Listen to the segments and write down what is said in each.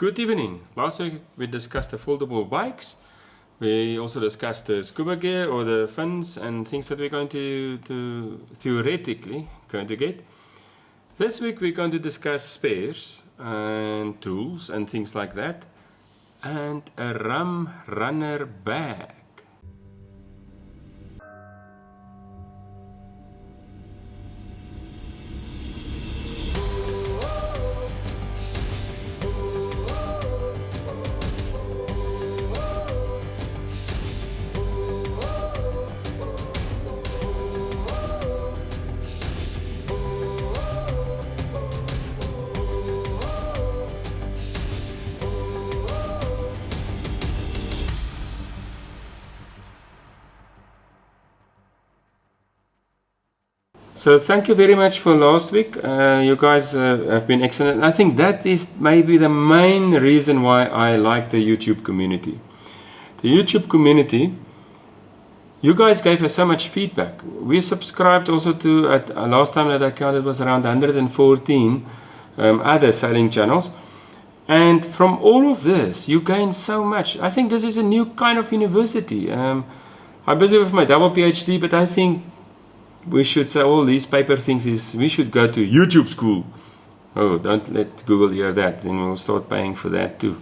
Good evening. Last week we discussed the foldable bikes. We also discussed the scuba gear or the fins and things that we're going to, to theoretically going to get. This week we're going to discuss spares and tools and things like that and a rum runner bag. So thank you very much for last week. Uh, you guys uh, have been excellent. I think that is maybe the main reason why I like the YouTube community. The YouTube community, you guys gave us so much feedback. We subscribed also to, at uh, last time that I counted was around 114 um, other selling channels. And from all of this, you gain so much. I think this is a new kind of university. Um, I'm busy with my double PhD, but I think we should say all these paper things is we should go to YouTube school. Oh, don't let Google hear that. Then we'll start paying for that too.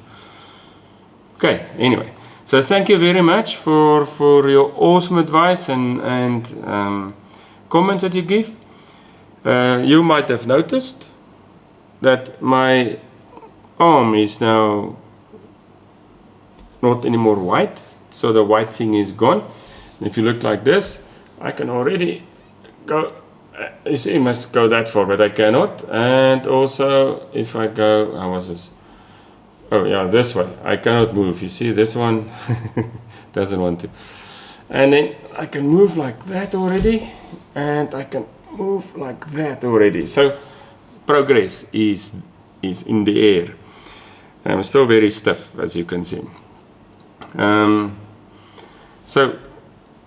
Okay, anyway. So thank you very much for, for your awesome advice and, and um, comments that you give. Uh, you might have noticed that my arm is now not anymore white. So the white thing is gone. If you look like this, I can already go uh, you see it must go that far but I cannot. And also if I go how was this? Oh yeah this way I cannot move. You see this one? Doesn't want to. And then I can move like that already and I can move like that already. So progress is is in the air. I'm still very stiff as you can see. Um, so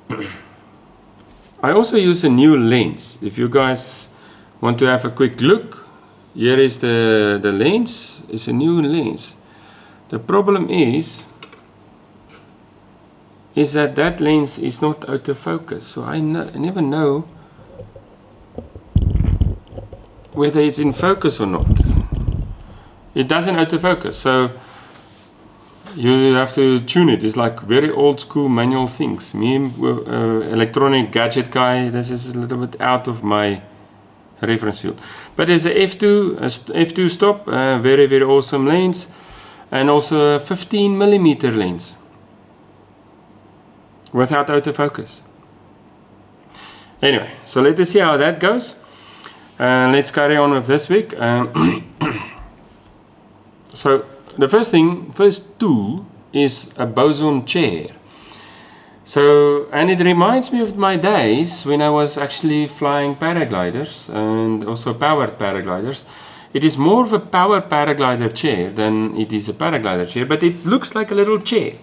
I also use a new lens. If you guys want to have a quick look, here is the, the lens. It's a new lens. The problem is, is that that lens is not autofocus. So I, no, I never know whether it's in focus or not. It doesn't autofocus. So you have to tune it. It's like very old school manual things. Me, uh, electronic gadget guy, this is a little bit out of my reference field. But there's a F2, a F2 stop, uh, very, very awesome lens. And also a 15 millimeter lens. Without autofocus. Anyway, so let us see how that goes. Uh, let's carry on with this week. Um, so the first thing, first tool is a bosun chair. So, and it reminds me of my days when I was actually flying paragliders and also powered paragliders. It is more of a power paraglider chair than it is a paraglider chair, but it looks like a little chair.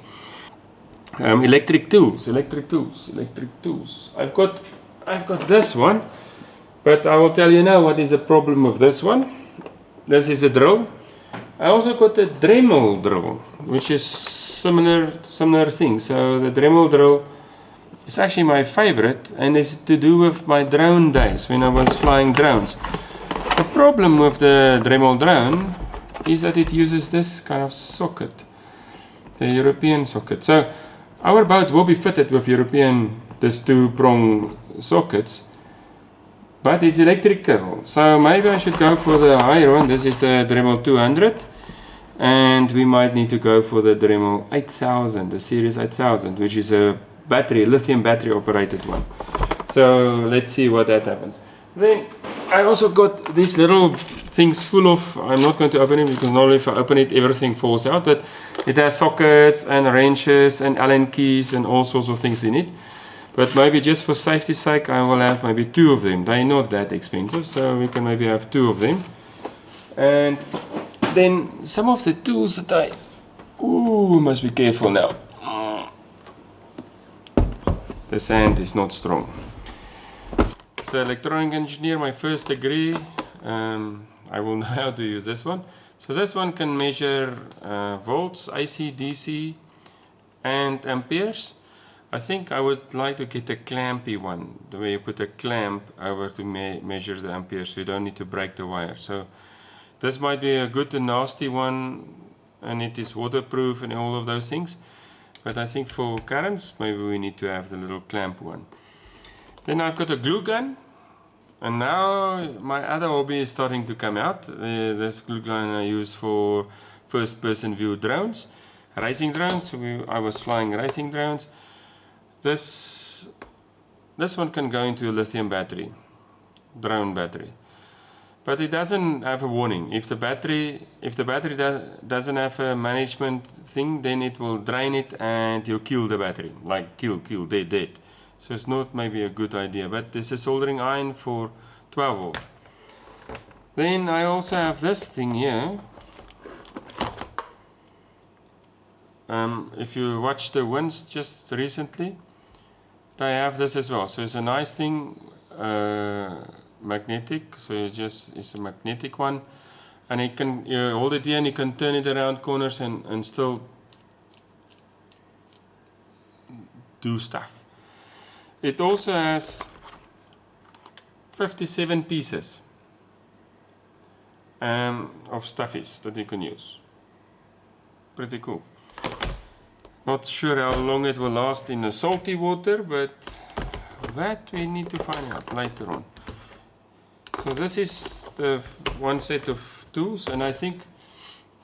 Um, electric tools, electric tools, electric tools. I've got, I've got this one, but I will tell you now what is the problem with this one. This is a drill I also got a Dremel drill, which is similar similar thing. So the Dremel drill is actually my favorite and is to do with my drone days when I was flying drones. The problem with the Dremel drone is that it uses this kind of socket, the European socket. So our boat will be fitted with European, this two prong sockets but it's electrical so maybe I should go for the higher one. This is the Dremel 200 and we might need to go for the Dremel 8000 the series 8000 which is a battery lithium battery operated one. So let's see what that happens. Then I also got these little things full of I'm not going to open it because normally if I open it everything falls out but it has sockets and wrenches and Allen keys and all sorts of things in it but maybe just for safety's sake, I will have maybe two of them. They're not that expensive, so we can maybe have two of them. And then some of the tools that I... Ooh, must be careful now. The sand is not strong. So electronic engineer, my first degree. Um, I will know how to use this one. So this one can measure uh, volts, AC, DC and amperes. I think I would like to get a clampy one, the way you put a clamp over to me measure the amperes so you don't need to break the wire. So this might be a good and nasty one and it is waterproof and all of those things. But I think for currents maybe we need to have the little clamp one. Then I've got a glue gun and now my other hobby is starting to come out. Uh, this glue gun I use for first person view drones, racing drones. We, I was flying racing drones. This, this one can go into a lithium battery, drone battery. But it doesn't have a warning. If the battery, if the battery do, doesn't have a management thing, then it will drain it and you'll kill the battery. Like kill, kill, dead, dead. So it's not maybe a good idea. But there's a soldering iron for 12 volt. Then I also have this thing here. Um, if you watch the winds just recently, I have this as well. So it's a nice thing, uh, magnetic. So it just it's a magnetic one, and you can you hold it here and you can turn it around corners and and still do stuff. It also has 57 pieces um, of stuffies that you can use. Pretty cool. Not sure how long it will last in the salty water, but that we need to find out later on. So this is the one set of tools, and I think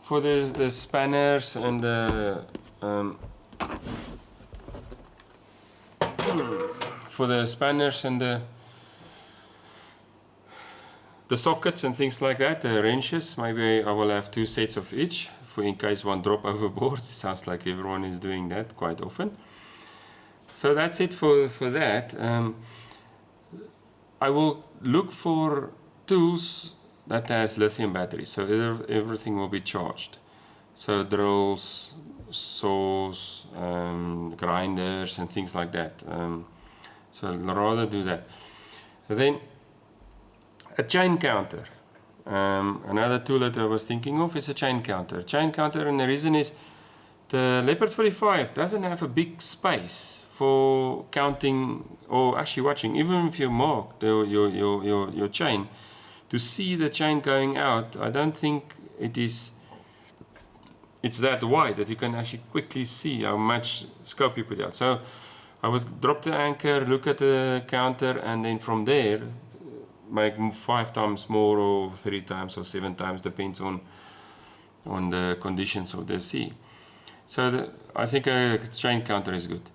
for the, the spanners and the um, for the spanners and the the sockets and things like that, the wrenches, maybe I will have two sets of each in case one drop overboard. It sounds like everyone is doing that quite often. So that's it for, for that. Um, I will look for tools that has lithium batteries, so everything will be charged. So drills, saws, um, grinders and things like that. Um, so I'd rather do that. Then a chain counter. Um, another tool that I was thinking of is a chain counter. Chain counter and the reason is the Leopard 45 doesn't have a big space for counting or actually watching. Even if you mark the, your, your, your, your chain, to see the chain going out, I don't think it is it's that wide that you can actually quickly see how much scope you put out. So I would drop the anchor, look at the counter and then from there make five times more or three times or seven times depends on on the conditions of the sea. So the, I think a chain counter is good.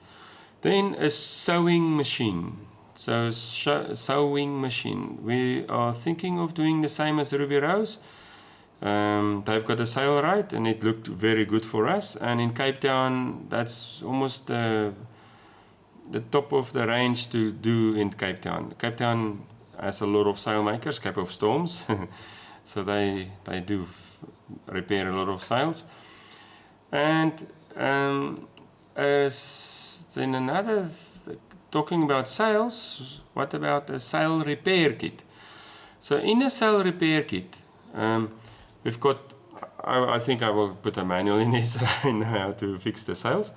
Then a sewing machine. So sewing machine. We are thinking of doing the same as Ruby Rose. Um, they've got a right, and it looked very good for us. And in Cape Town that's almost uh, the top of the range to do in Cape Town. Cape Town as a lot of sailmakers, Cape of Storms. so they, they do repair a lot of sails. And um, as then another, th talking about sails, what about a sail repair kit? So in a sail repair kit, um, we've got, I, I, think I will put a manual in this, I know how to fix the sails.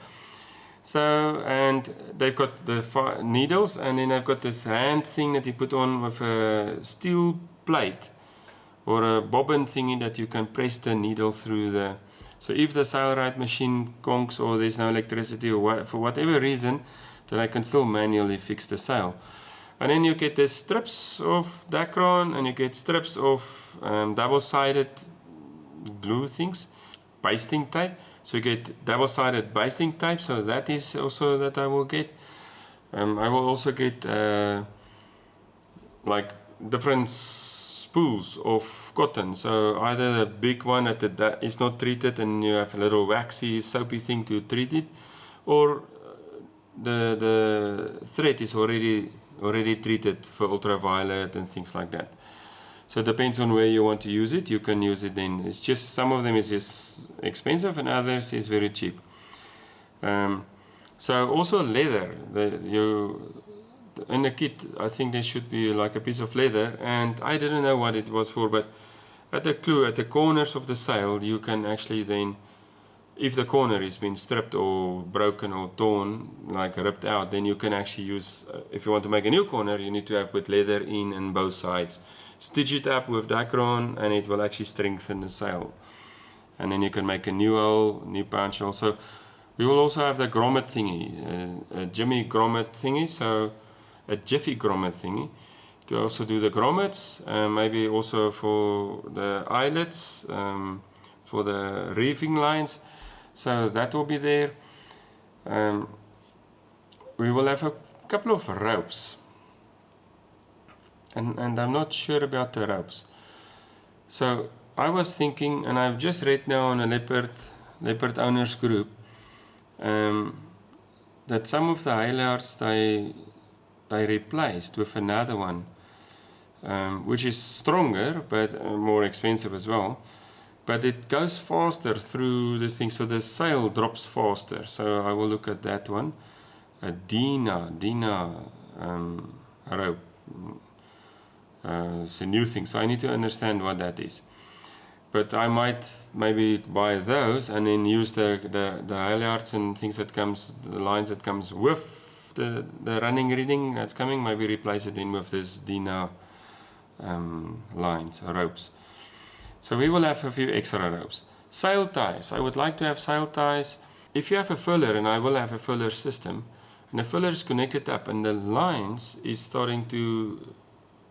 So, and they've got the needles and then they've got this hand thing that you put on with a steel plate or a bobbin thingy that you can press the needle through the so if the Sailrite machine conks or there's no electricity or what, for whatever reason then I can still manually fix the sail. And then you get the strips of Dacron and you get strips of um, double-sided glue things basting tape so you get double-sided basting tape, so that is also that I will get. Um, I will also get uh, like different spools of cotton. So either the big one that, that is not treated and you have a little waxy soapy thing to treat it, or uh, the the thread is already already treated for ultraviolet and things like that. So it depends on where you want to use it. You can use it then. It's just some of them is just expensive and others is very cheap. Um, so also leather. The, you in the kit, I think there should be like a piece of leather, and I didn't know what it was for, but at the clue at the corners of the sail you can actually then if the corner has been stripped or broken or torn like ripped out then you can actually use uh, if you want to make a new corner you need to have put leather in on both sides stitch it up with Dacron and it will actually strengthen the sail and then you can make a new hole new punch hole so we will also have the grommet thingy uh, a Jimmy grommet thingy so a jiffy grommet thingy to also do the grommets, uh, maybe also for the eyelets, um, for the reefing lines. So that will be there. Um, we will have a couple of ropes. And, and I'm not sure about the ropes. So I was thinking, and I've just read now on a leopard, leopard owners group, um, that some of the halyards they they replaced with another one um, which is stronger but uh, more expensive as well. But it goes faster through this thing so the sail drops faster. So I will look at that one. A Dyneema Dyneema um, rope it's a new thing so I need to understand what that is but I might maybe buy those and then use the the, the halyards and things that comes the lines that comes with the, the running rigging that's coming maybe replace it in with this Dyneema um, lines, ropes. So we will have a few extra ropes. Sail ties. I would like to have sail ties. If you have a furler, and I will have a furler system, and the furler is connected up and the lines is starting to,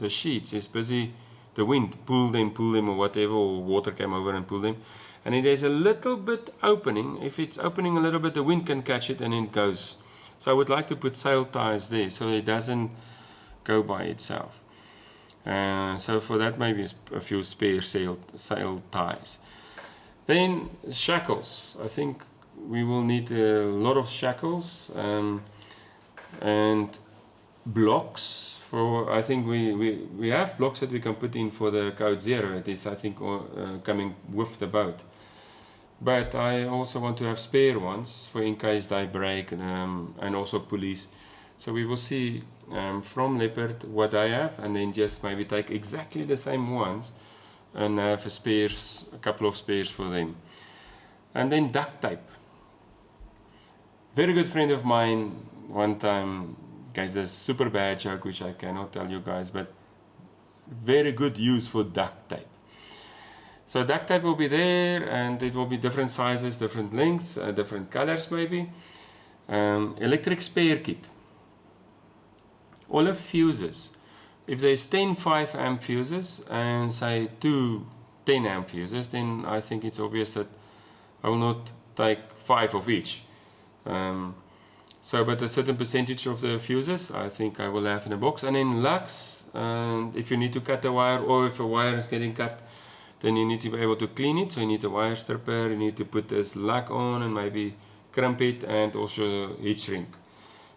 the sheets is busy, the wind pulled them, pulled them or whatever, or water came over and pulled them. And if there's a little bit opening, if it's opening a little bit, the wind can catch it and it goes. So I would like to put sail ties there so it doesn't go by itself. Uh, so for that maybe a few spare sail, sail ties. Then shackles. I think we will need a lot of shackles um, and blocks. I think we, we, we have blocks that we can put in for the code zero. It is I think uh, coming with the boat. But I also want to have spare ones for in case they break um, and also pulleys. So we will see um, from Leopard what I have and then just maybe take exactly the same ones and have a spares, a couple of spares for them. And then duct tape. Very good friend of mine one time gave this super bad joke which I cannot tell you guys but very good use for duct tape. So duct tape will be there and it will be different sizes, different lengths, uh, different colors maybe. Um, electric spare kit all of fuses. If there's 10 5 amp fuses and say two 10 amp fuses, then I think it's obvious that I will not take five of each. Um, so, but a certain percentage of the fuses, I think I will have in a box. And in lux, and if you need to cut a wire or if a wire is getting cut, then you need to be able to clean it. So you need a wire stripper, you need to put this lug on and maybe crimp it and also heat shrink.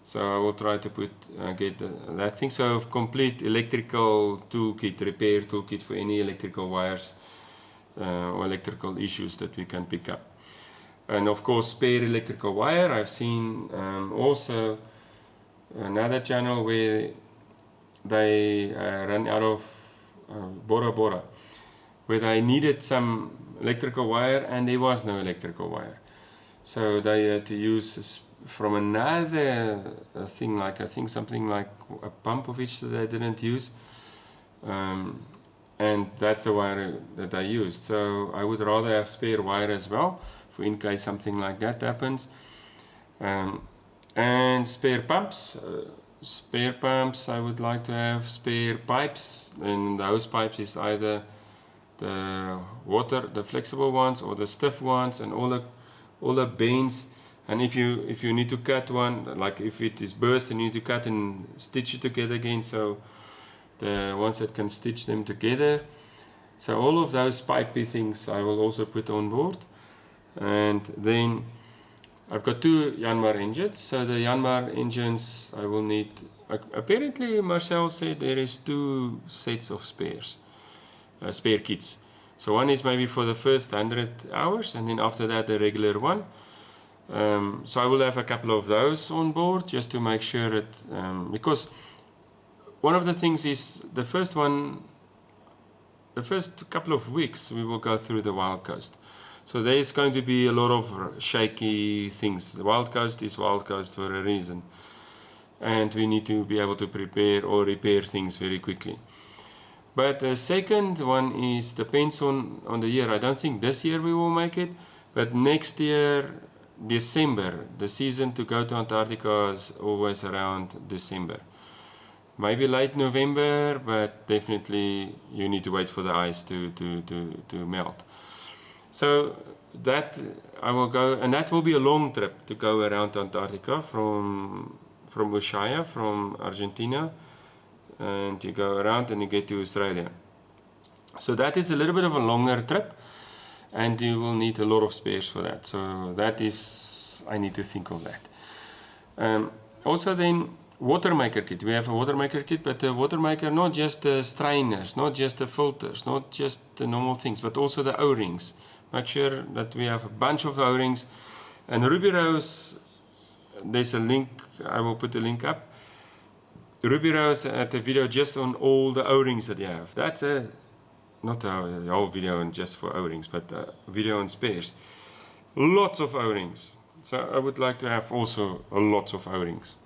So I will try to put uh, get uh, that thing. So complete electrical toolkit, repair toolkit for any electrical wires uh, or electrical issues that we can pick up. And of course spare electrical wire. I've seen um, also another channel where they uh, run out of uh, Bora Bora where they needed some electrical wire and there was no electrical wire. So they had to use from another uh, thing like I think something like a pump of which I didn't use um, and that's the wire that I used so I would rather have spare wire as well for in case something like that happens. Um, and spare pumps uh, spare pumps I would like to have spare pipes and those pipes is either the water the flexible ones or the stiff ones and all the all the bends and if you if you need to cut one like if it is burst and you need to cut and stitch it together again. So the ones that can stitch them together. So all of those pipey things I will also put on board and then I've got two Yanmar engines. So the Yanmar engines I will need apparently Marcel said there is two sets of spares uh, spare kits. So one is maybe for the first 100 hours and then after that the regular one. Um, so I will have a couple of those on board just to make sure that, um, because one of the things is the first one the first couple of weeks we will go through the Wild Coast. So there is going to be a lot of shaky things. The Wild Coast is Wild Coast for a reason. And we need to be able to prepare or repair things very quickly. But the second one is depends on, on the year. I don't think this year we will make it, but next year, December, the season to go to Antarctica is always around December. Maybe late November, but definitely you need to wait for the ice to, to, to, to melt. So that I will go, and that will be a long trip to go around Antarctica from from Ushuaia, from Argentina, and you go around and you get to Australia. So that is a little bit of a longer trip and you will need a lot of spares for that. So that is, I need to think of that. Um, also then, water maker kit. We have a water maker kit, but the water maker, not just the strainers, not just the filters, not just the normal things, but also the O-rings. Make sure that we have a bunch of O-rings. And Ruby Rose, there's a link, I will put the link up Ruby Rose had a video just on all the O-rings that you have. That's a, not a, whole video and just for O-rings, but a video on spares. Lots of O-rings. So I would like to have also lots of O-rings.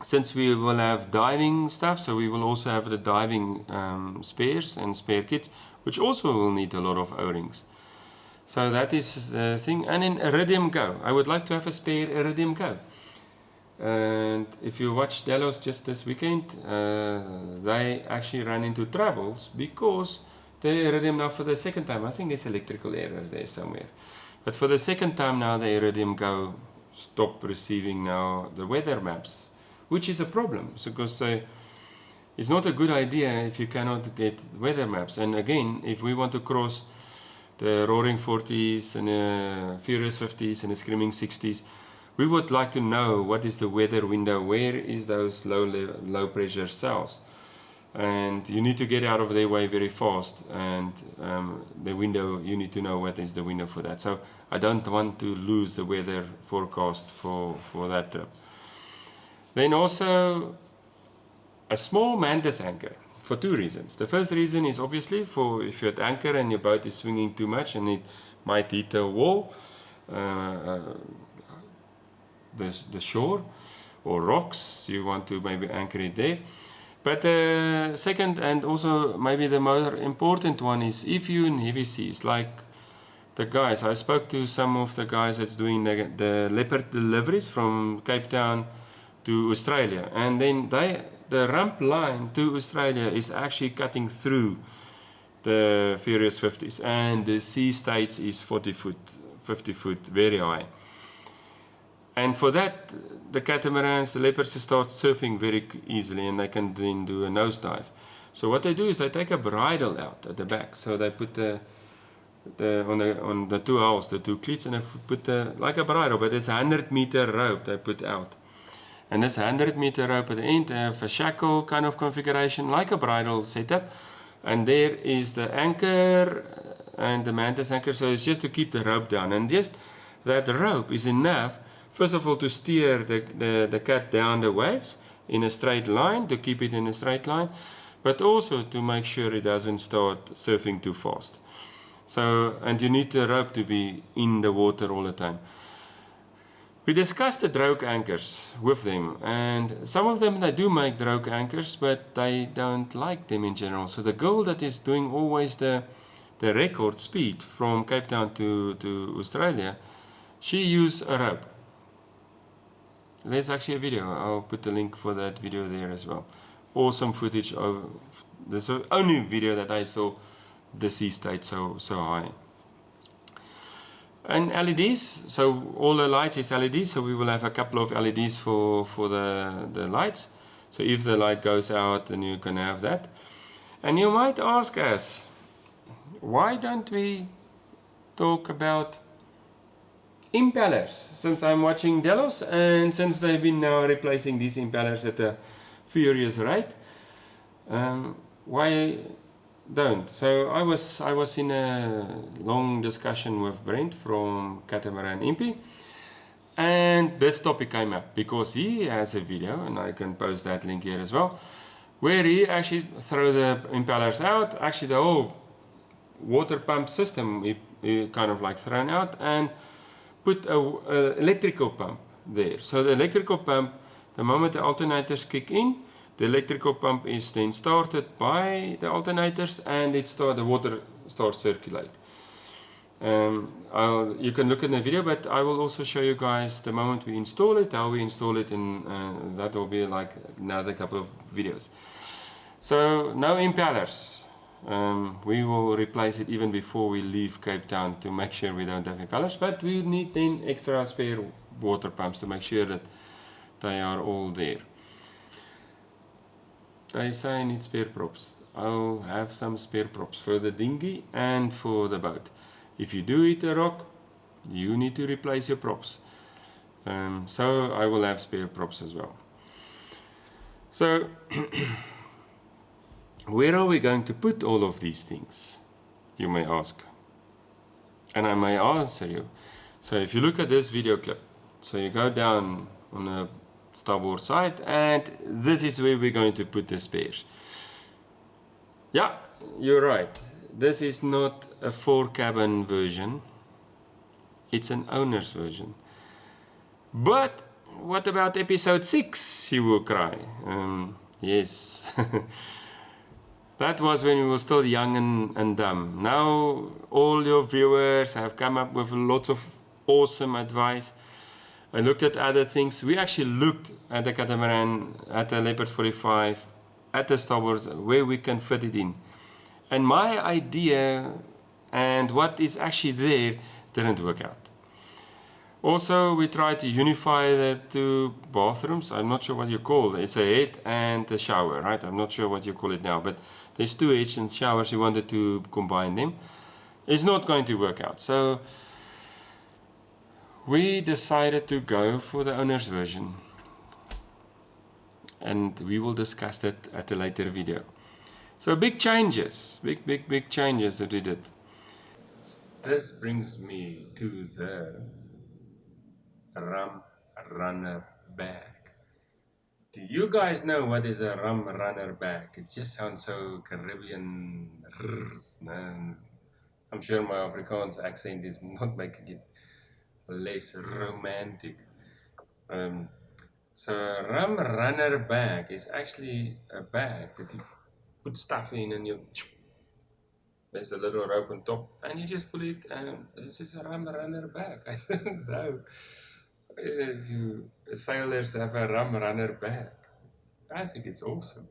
Since we will have diving stuff, so we will also have the diving um, spares and spare kits, which also will need a lot of O-rings. So that is the thing. And in Iridium Go, I would like to have a spare Iridium Go. And if you watch Delos just this weekend, uh, they actually ran into troubles because the Iridium now for the second time. I think there's electrical error there somewhere. But for the second time now, the Iridium Go stopped receiving now the weather maps, which is a problem because uh, it's not a good idea if you cannot get weather maps. And again, if we want to cross the Roaring 40s and the Furious 50s and the Screaming 60s, we would like to know what is the weather window, where is those low, low pressure cells. And you need to get out of their way very fast and um, the window, you need to know what is the window for that. So I don't want to lose the weather forecast for, for that trip. Then also a small mantis anchor for two reasons. The first reason is obviously for if you're at anchor and your boat is swinging too much and it might hit a wall, uh, uh, the, the shore or rocks you want to maybe anchor it there but uh, second and also maybe the more important one is if you in heavy seas like the guys I spoke to some of the guys that's doing the, the leopard deliveries from Cape Town to Australia and then they the rhumb line to Australia is actually cutting through the Furious 50s and the sea states is 40 foot 50 foot very high and for that, the catamarans, the leopards start surfing very easily and they can then do a nosedive. So what they do is they take a bridle out at the back. So they put the, the on the on the two holes, the two cleats, and they put the like a bridle, but it's a hundred meter rope they put out. And this hundred meter rope at the end, have a shackle kind of configuration, like a bridle setup. And there is the anchor uh, and the mantis anchor. So it's just to keep the rope down. And just that rope is enough First of all, to steer the, the, the cat down the waves in a straight line, to keep it in a straight line, but also to make sure it doesn't start surfing too fast. So, and you need the rope to be in the water all the time. We discussed the drogue anchors with them and some of them they do make drogue anchors but they don't like them in general. So the girl that is doing always the, the record speed from Cape Town to, to Australia, she used a rope. There's actually a video. I'll put the link for that video there as well. Awesome footage of the only video that I saw the sea state so so high and LEDs so all the lights is LEDs so we will have a couple of LEDs for for the the lights. So if the light goes out then you can have that. And you might ask us why don't we talk about impellers? Since I'm watching Delos and since they've been now replacing these impellers at a furious rate um, why don't so I was I was in a long discussion with Brent from Catamaran Impi and this topic came up because he has a video and I can post that link here as well where he actually threw the impellers out, actually the whole water pump system he, he kind of like thrown out and put a, a, electrical pump there. So the electrical pump, the moment the alternators kick in, the electrical pump is then started by the alternators and it start, the water starts circulate. Um, you can look in the video, but I will also show you guys the moment we install it, how we install it, and uh, that will be like another couple of videos. So no impellers. Um, we will replace it even before we leave Cape Town to make sure we don't have impellers, but we need then extra spare water pumps to make sure that they are all there. They say I need spare props. I'll have some spare props for the dinghy and for the boat. If you do hit a rock, you need to replace your props. Um, so I will have spare props as well. So, where are we going to put all of these things? You may ask. And I may answer you. So if you look at this video clip, so you go down on the starboard side and this is where we're going to put the spares. Yeah, you're right. This is not a four cabin version. It's an owner's version. But what about episode 6 you will cry? Um, yes. That was when we were still young and, and dumb. Now all your viewers have come up with lots of awesome advice I looked at other things we actually looked at the catamaran at the Leopard 45 at the starboard where we can fit it in and my idea and what is actually there didn't work out. Also, we tried to unify the two bathrooms. I'm not sure what you call it. It's a head and a shower, right? I'm not sure what you call it now, but there's two heads and showers. We wanted to combine them. It's not going to work out. So we decided to go for the owner's version. And we will discuss that at a later video. So big changes, big, big, big changes that we did. This brings me to the Rum Runner bag. Do you guys know what is a Rum Runner bag? It just sounds so Caribbean. I'm sure my Afrikaans accent is not making it less romantic. Um, so a Rum Runner bag is actually a bag that you put stuff in and you there's a little rope on top and you just pull it and this is a rum runner bag. I don't know if you sailors have a rum runner bag. I think it's awesome